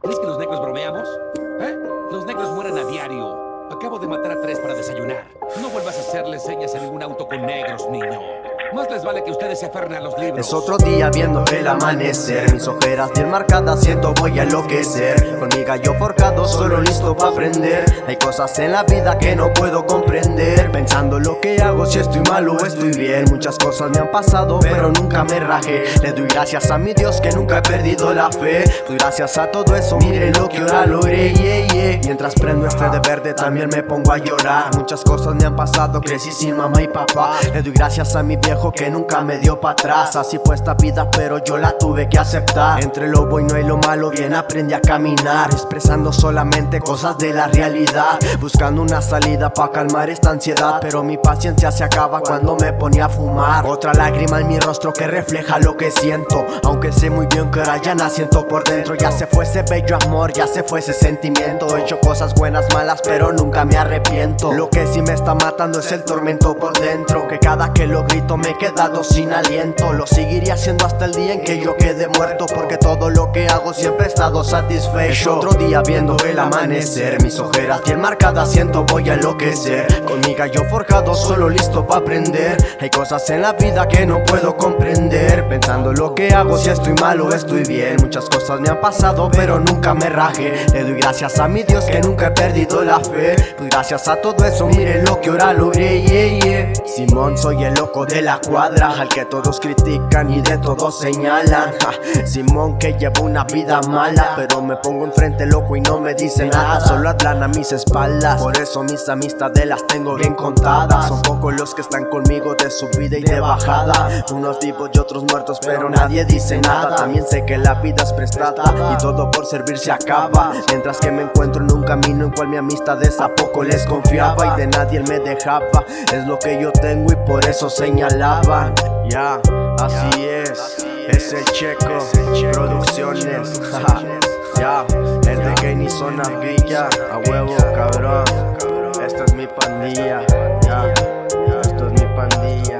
¿Crees que los negros bromeamos? ¿Eh? Los negros mueren a diario. Acabo de matar a tres para desayunar. No vuelvas a hacerle señas a ningún auto con negros, niño. Más les vale que ustedes se aferren a los libros. Es otro día viendo el amanecer. Mis ojeras bien marcadas siento voy a enloquecer. Con mi gallo forjado solo listo para aprender. Hay cosas en la vida que no puedo comprender. Pensando lo que hago si estoy mal o estoy bien. Muchas cosas me han pasado pero nunca me rajé. Le doy gracias a mi Dios que nunca he perdido la fe. Doy gracias a todo eso, miren lo que ahora logré yeah, yeah. Mientras prendo este de verde también me pongo a llorar. Muchas cosas me han pasado, crecí sin mamá y papá. Le doy gracias a mi viejo que nunca me dio para atrás. Así fue esta vida pero yo la tuve que aceptar. Entre lo bueno y lo malo bien aprendí a caminar Expresando solamente cosas de la realidad Buscando una salida para calmar esta ansiedad. Pero mi paciencia se acaba cuando me ponía a fumar. Otra lágrima en mi rostro que refleja lo que siento. Aunque sé muy bien que ahora ya no siento por dentro Ya se fue ese bello amor, ya se fue ese sentimiento. He hecho cosas buenas, malas, pero nunca me arrepiento. Lo que sí me está matando es el tormento por dentro Que cada que lo grito me he quedado sin aliento. Lo seguiría haciendo hasta el día en que yo quede muerto Porque todo lo que hago siempre he estado satisfecho. Otro día viendo el amanecer Mis ojeras bien marcadas siento voy a enloquecer. Con mi gallo forjado solo listo para aprender. Hay cosas en la vida que no puedo comprender. Pensando lo que hago si estoy mal o estoy bien. Muchas cosas me han pasado pero nunca me rajé. Le doy gracias a mi Dios que nunca he perdido la fe. Pues gracias a todo eso miren lo que ahora logré yeah, yeah. Simón soy el loco de la cuadra Al que todos critican y de todos señalan. Simón que lleva una vida mala Pero me pongo enfrente loco y no me dice nada. Solo atlan a mis espaldas Por eso mis amistades las tengo bien contadas. Son pocos los que están conmigo de subida y de bajada. Unos vivos y otros muertos pero nadie dice nada. También sé que la vida es prestada Y todo por servir se acaba. Mientras que me encuentro en un camino en cual mi amistad es a poco les confiaba Y de nadie me dejaba. Es lo que yo y por eso señalaban. Ya, así es, así es el checo, producciones. Ya, es de Kenny Zona Villa, a huevo cabrón. Esta es mi pandilla, ya, yeah, esto es mi pandilla.